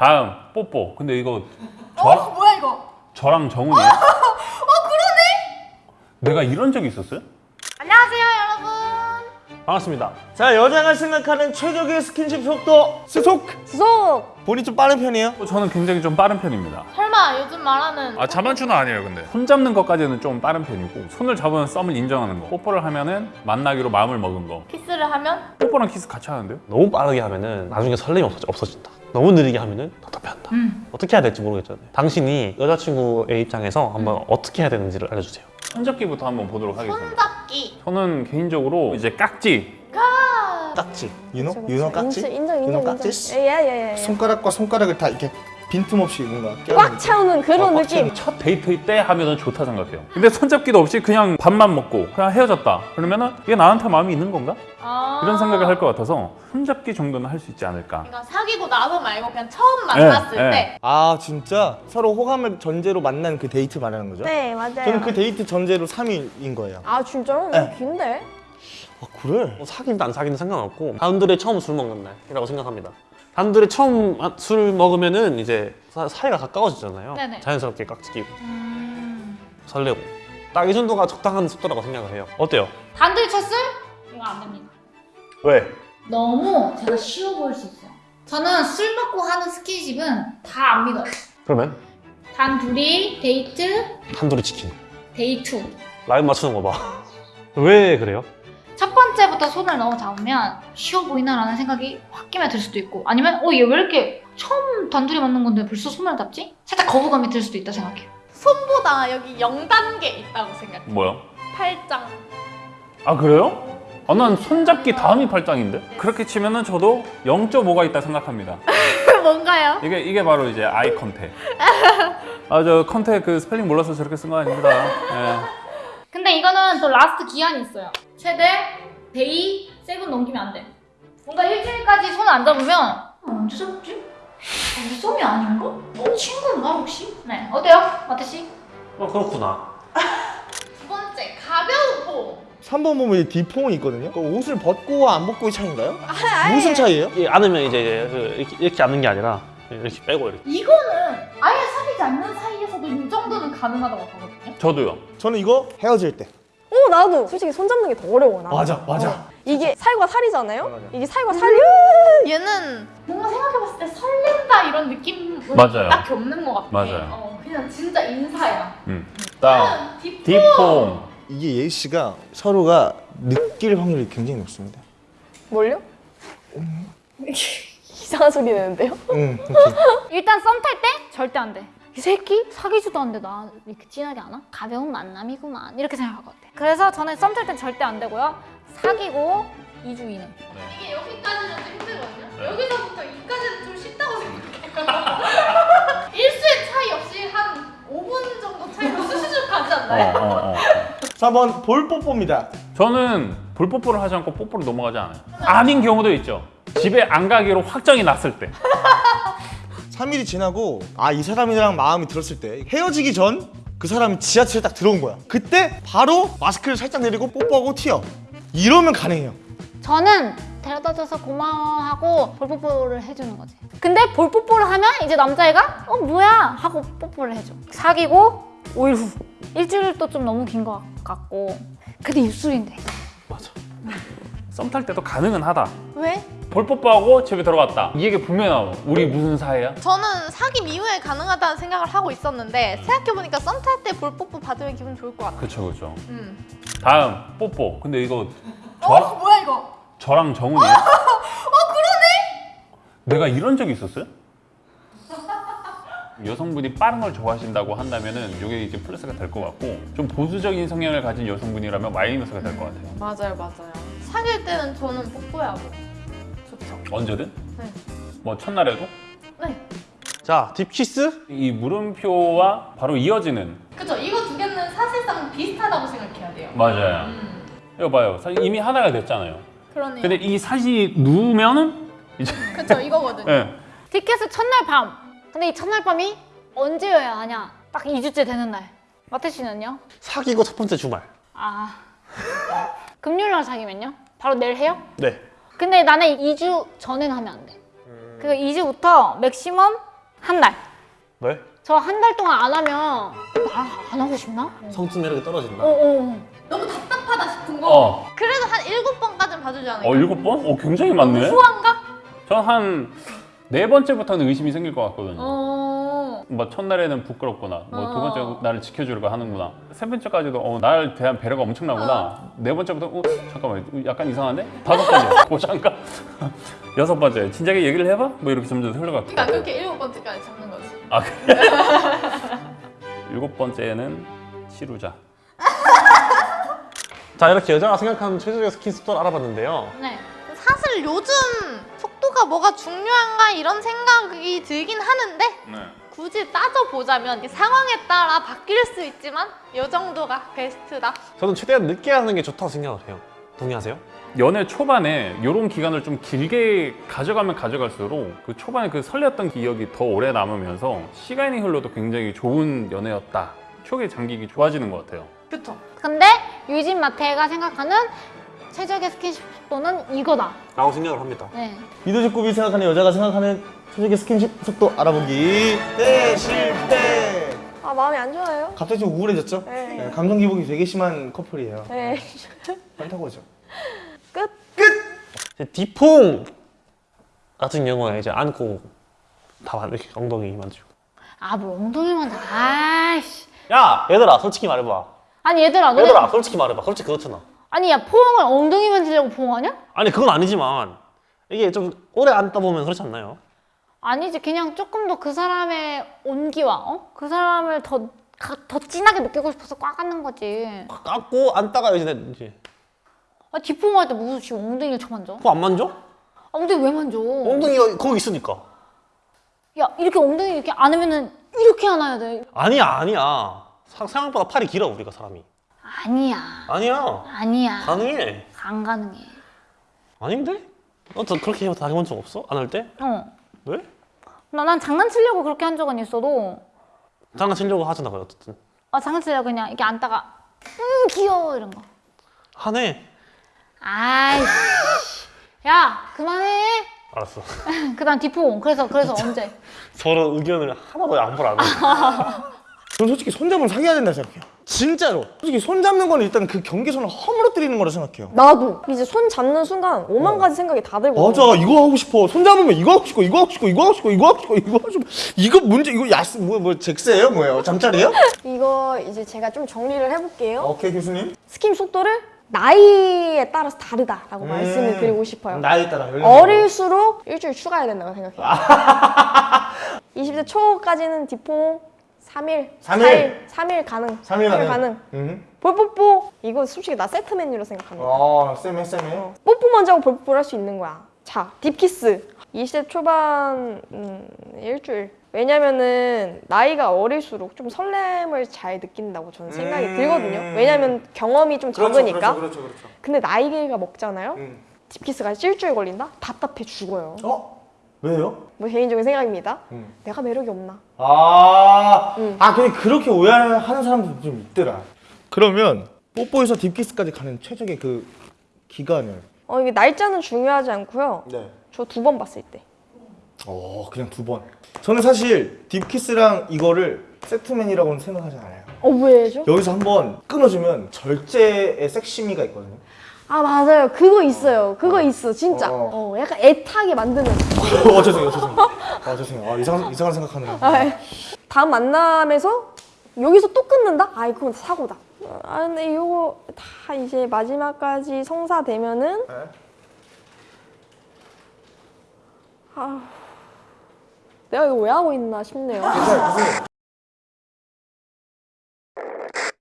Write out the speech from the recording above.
다음 뽀뽀. 근데 이거 저, 어 뭐야 이거? 저랑 정훈이에요? 어 그러네. 내가 이런 적이 있었어요? 안녕하세요 여러분. 반갑습니다. 자, 여자가 생각하는 최적의 스킨십 속도 스속! 스속! 본인이 좀 빠른 편이에요? 어, 저는 굉장히 좀 빠른 편입니다. 설마 요즘 말하는 아 자만추는 아니에요 근데 손 잡는 것까지는 좀 빠른 편이고 손을 잡으면 썸을 인정하는 거 뽀뽀를 하면은 만나기로 마음을 먹은 거 키스를 하면 뽀뽀랑 키스 같이 하는데요? 너무 빠르게 하면은 나중에 설렘이 없어져, 없어진다. 너무 느리게 하면은 답답해한다. 음. 어떻게 해야 될지 모르겠잖아요. 당신이 여자친구의 입장에서 한번 어떻게 해야 되는지를 알려주세요. 손잡기부터 한번 보도록 하겠습니다 손잡기. 저는 개인적으로 이제 깍지 깍지. 윤호? 윤호 깍지? 인정, 인정, 윤호 인정. 깍지? 예예 예. 손가락과 손가락을 다 이렇게 빈틈없이 뭔가 꽉 채우는 그런 어, 꽉 느낌. 첫 데이트 때 하면은 좋다 생각해요 근데 손잡기도 없이 그냥 밥만 먹고 그냥 헤어졌다 그러면은 이게 나한테 마음이 있는 건가? 아. 이런 생각을 할 것 같아서 손잡기 정도는 할 수 있지 않을까 그러니까 사귀고 나서 말고 그냥 처음 만났을 네, 때. 아 진짜 서로 호감을 전제로 만난 그 데이트 말하는 거죠? 네 맞아요. 저는 그 데이트 전제로 3일인 거예요 아 진짜로? 네. 너무 긴데? 아 그래? 뭐 사귀든 안 사귀든 상관없고 단둘이 처음 술 먹는 날이라고 생각합니다. 단둘이 처음 하- 술 먹으면은 이제 사, 사이가 가까워지잖아요. 네네. 자연스럽게 깍지 끼고 음. 설레고 딱 이 정도가 적당한 속도라고 생각을 해요. 어때요? 단둘이 쳤을? 이거 안 됩니다. 왜? 너무 제가 쉬워 보일 수 있어요. 저는 술 먹고 하는 스킨십은 다 안 믿어요. 그러면 단 둘이 데이트, 단둘이 치킨 데이트. 라인 맞추는 거 봐. 왜 그래요? 첫 번째부터 손을 너무 잡으면 쉬워 보이나라는 생각이 홧김에 들 수도 있고 아니면 어 얘 왜 이렇게 처음 단둘이 만난 건데 벌써 손을 잡지? 살짝 거부감이 들 수도 있다 생각해요. 손보다 여기 0단계 있다고 생각해. 뭐요? 팔짱. 아 그래요? 아, 난 손잡기 다음이 팔짱인데? 그렇게 치면은 저도 0.5가 있다 생각합니다 뭔가요? 이게 이게 바로 이제 eye contact. 아 저 contact 그 스펠링 몰라서 저렇게 쓴 거 아닙니다. 예. 근데 이거는 또 last 기한이 있어요. 최대 day seven 넘기면 안 돼. 뭔가 일주일까지 손 안 잡으면 어, 언제 잡지? 어, 우리 썸이 아닌가? 어, 친구인가 혹시? 네. 어때요? 마태 씨? 어 그렇구나. 두 번째 가벼운 폼. 3번 보면 이 D폼이 있거든요 그 옷을 벗고 안 벗고의 차이인가요? 아, 무슨 차이예요? 이 안으면 이제 그 이렇게, 이렇게 안는 게 아니라 이렇게 빼고 이렇게. 이거는 아예 사귀지 않는 사이에서도 이 정도는 가능하다고 보거든요. 저도요. 저는 이거 헤어질 때어 나도 솔직히 손 잡는 게 더 어려워 나. 맞아 맞아 어. 이게 살과 살이잖아요? 맞아. 이게 살과 살이 얘는 뭔가 생각해봤을 때 설렌다 이런 느낌은 맞아요. 딱히 없는 것 같아. 맞아요. 어, 그냥 진짜 인사야. 음. 딥 딥폼. 이게 예희 씨가 서로가 느낄 확률이 굉장히 높습니다 뭘요? 이상한 소리 내는데요? 응 그렇지 일단 썸 탈 때 절대 안 돼. 이 새끼 사귀지도 않는데 나 이렇게 진하게 안 와? 가벼운 만남이구만 이렇게 생각할 것 같아. 그래서 저는 썸 탈 땐 절대 안 되고요. 사귀고 2주 이내. 이게 여기까지는 좀 힘들거든요. 네. 여기서부터 여기까지는 좀 쉽다고 생각해요. 일수의 차이 없이 한 5분 정도 차이로 수수쭉 가지 어, 않나요? 어, 어. 4번 볼뽀뽀입니다 저는 볼뽀뽀를 하지 않고 뽀뽀로 넘어가지 않아요. 아닌 경우도 있죠. 집에 안 가기로 확정이 났을 때. 3일이 지나고 아 이 사람이랑 마음이 들었을 때 헤어지기 전 그 사람이 지하철에 딱 들어온 거야 그때 바로 마스크를 살짝 내리고 뽀뽀하고 튀어 이러면 가능해요 저는 데려다줘서 고마워하고 볼뽀뽀를 해주는 거지. 근데 볼뽀뽀를 하면 이제 남자애가 어 뭐야 하고 뽀뽀를 해줘. 사귀고 5일 후. 일주일도 좀 너무 긴 것 같고. 근데 입술인데. 맞아. 썸 탈 때도 가능은 하다. 왜? 볼뽀뽀하고 집에 들어갔다. 이 얘기 분명히 나와. 우리 무슨 사이야? 저는 사귐 이후에 가능하다는 생각을 하고 있었는데 생각해보니까 썸 탈 때 볼뽀뽀 받으면 기분 좋을 것 같아. 그쵸 그쵸. 음. 다음 뽀뽀. 근데 이거 저, 어 뭐야 이거? 저랑 정훈이에요? 어 그러네. 내가 이런 적이 있었어요? 여성분이 빠른 걸 좋아하신다고 한다면은 이게 이제 플러스가 될 것 같고 좀 보수적인 성향을 가진 여성분이라면 마이너스가 될 것 같아요. 맞아요, 맞아요. 사귈 때는 저는 뽀뽀하고 좋죠. 언제든? 네. 뭐 첫날에도? 네. 자 딥키스 이 물음표와 바로 이어지는 그쵸. 이거 두 개는 사실상 비슷하다고 생각해야 돼요. 맞아요. 음. 이거 봐요. 사실 이미 하나가 됐잖아요. 그러네요. 근데 이 사진이 누우면은 이제 그쵸, 이거거든요. 예. 티켓은 첫날 밤. 근데 이 첫날 밤이 언제여야 하냐? 딱 2주째 되는 날. 마태 씨는요? 사귀고 첫 번째 주말. 아. 금요일 날 사귀면요? 바로 내일 해요? 네. 근데 나는 2주 전에는 하면 안 돼. 그 2주부터 맥시멈 한 달. 왜? 저한 달 동안 안 하면 나안 하고 싶나? 성적 매력이 떨어진다. 어, 어. 너무 답답하다 싶은 거. 어. 그래도 한 일곱 번까지는 봐주지 않을까? 어 일곱 번? 어 굉장히 많네. 후한가? 전 한 네 번째부터는 의심이 생길 것 같거든요. 어. 뭐 첫날에는 부끄럽구나. 뭐두 어. 번째 나를 지켜주려고 하는구나. 세 번째까지도 어, 나를 대한 배려가 엄청나구나. 네 번째부터 어 잠깐만 약간 이상한데? 다섯 번째 고장가. 여섯 번째 진작에 얘기를 해봐? 뭐 이렇게 점점 흘러가. 그러니까 그렇게 일곱 번째까지 잡는 거지. 아 그래? 일곱 번째는 치루자. 자 이렇게 여자가 생각하는 최적의 스킨십 속도를 알아봤는데요. 네. 사실 요즘 속도가 뭐가 중요한가 이런 생각이 들긴 하는데 네. 굳이 따져보자면 상황에 따라 바뀔 수 있지만 요 정도가 베스트다. 저는 최대한 늦게 하는 게 좋다고 생각을 해요. 동의하세요? 연애 초반에 이런 기간을 좀 길게 가져가면 가져갈수록 그 초반에 그 설렜던 기억이 더 오래 남으면서 시간이 흘러도 굉장히 좋은 연애였다. 추억의 장기기 좋아지는 것 같아요. 그쵸? 근데 유진 마태가 생각하는 최적의 스킨십 속도는 이거다. 라고 생각을 합니다. 네. 이도직구비 생각하는 여자가 생각하는 최적의 스킨십 속도 알아보기 네 실패 아 마음이 안 좋아요. 갑자기 좀 우울해졌죠? 네. 네, 감정 기복이 되게 심한 커플이에요 네. 많다고죠 끝. 이제 디퐁 같은 경우에 이제 안고 다 만- 이렇게 엉덩이 만지고. 아, 뭐 엉덩이만 다. 아이씨. 야 얘들아 솔직히 말해봐. 아니 얘들아 너네 얘들아 솔직히 말해봐. 솔직히 그렇잖아. 아니 야 포옹을 엉덩이 만지려고 포옹하냐? 아니 그건 아니지만 이게 좀 오래 앉다 보면 그렇지 않나요? 아니지 그냥 조금 더 그 사람의 온기와 어? 그 사람을 더, 가- 더 진하게 느끼고 싶어서 꽉 앉는 거지 깎고 앉다가 이제 이제 아 뒷포옹할 때 무슨 지금 엉덩이를 쳐 만져? 그거 안 만져? 아, 엉덩이 왜 만져? 엉덩이가 거기 있으니까. 야 이렇게 엉덩이 이렇게 안으면은 이렇게 안아야 돼 아니야 아니야. 사- 생각보다 팔이 길어 우리가 사람이. 아니야 아니야. 아니야 가능해. 안 가능해 아닌데? 너저 그렇게 해봐 당해본 적 없어? 안 할 때? 어. 왜? 나, 난 장난치려고 그렇게 한 적은 있어도 장난치려고 하잖아 그래 어쨌든. 아 장난치려고 그냥 이렇게 앉다가 음 귀여워 이런 거 하네. 아이씨 야 그만해 알았어. 그 다음 뒷포옹 그래서 그래서 언제 서로 의견을 하나도 양보를 안 해. 저는 솔직히 손잡으면 사귀어야 된다 생각해요 진짜로 솔직히 손 잡는 거는 일단 그 경계선을 허물어뜨리는 거라 생각해요 나도 이제 손 잡는 순간 오만 가지 생각이 다 들고. 맞아 이거 하고 싶어 손 잡으면 이거 하고 싶고 이거 하고 싶고 이거 하고 싶고 이거 하고 싶고 이거 하고 싶고 이거 문제 이거 야스 뭐뭐 잭스예요 뭐예요 잠자리예요? 이거 이제 제가 좀 정리를 해볼게요. 오케이 교수님 스킨 속도를 나이에 따라서 다르다라고 음. 말씀을 드리고 싶어요. 나이에 따라 어릴수록 일주일 추가해야 된다고 생각해요. 20대 초까지는 디퐁 3일, 삼 일? 4일, 3일 가능. 3일 가능. 음. 볼뽀뽀 이거 솔직히 나 세트 메뉴로 생각합니다. 아 쌤해 쌤해 뽀뽀 먼저 하고 볼뽀뽀를 할 수 있는 거야. 자, 딥키스. 20대 초반 음, 일주일. 왜냐면은 나이가 어릴수록 좀 설렘을 잘 느낀다고 저는 생각이 음. 들거든요. 왜냐면 경험이 좀 적으니까. 그렇죠 그렇죠 근데 나이가 먹잖아요. 음. 딥키스가 일주일 걸린다? 답답해 죽어요. 어? 왜요? 뭐 개인적인 생각입니다. 음. 내가 매력이 없나? 아, 음. 아 근데 그렇게 오해하는 사람도 좀 있더라. 그러면 뽀뽀에서 딥키스까지 가는 최적의 그 기간을. 어 이게 날짜는 중요하지 않고요. 네. 저 두 번 봤을 때. 어, 그냥 두 번. 저는 사실 딥키스랑 이거를 세트맨이라고는 생각하지 않아요. 어 왜죠? 여기서 한번 끊어주면 절제의 섹시미가 있거든요. 아 맞아요. 그거 있어요. 그거 있어 진짜. 어. 어 약간 애타게 만드는. 어, 죄송해요, 죄송해요. 아, 죄송해요. 아, 이상한, 이상한 생각하느라. 아, 다음 만남에서 여기서 또 끊는다? 아 그건 사고다. 아 근데 이거 다 이제 마지막까지 성사되면은 네. 아 내가 이거 왜 하고 있나 싶네요.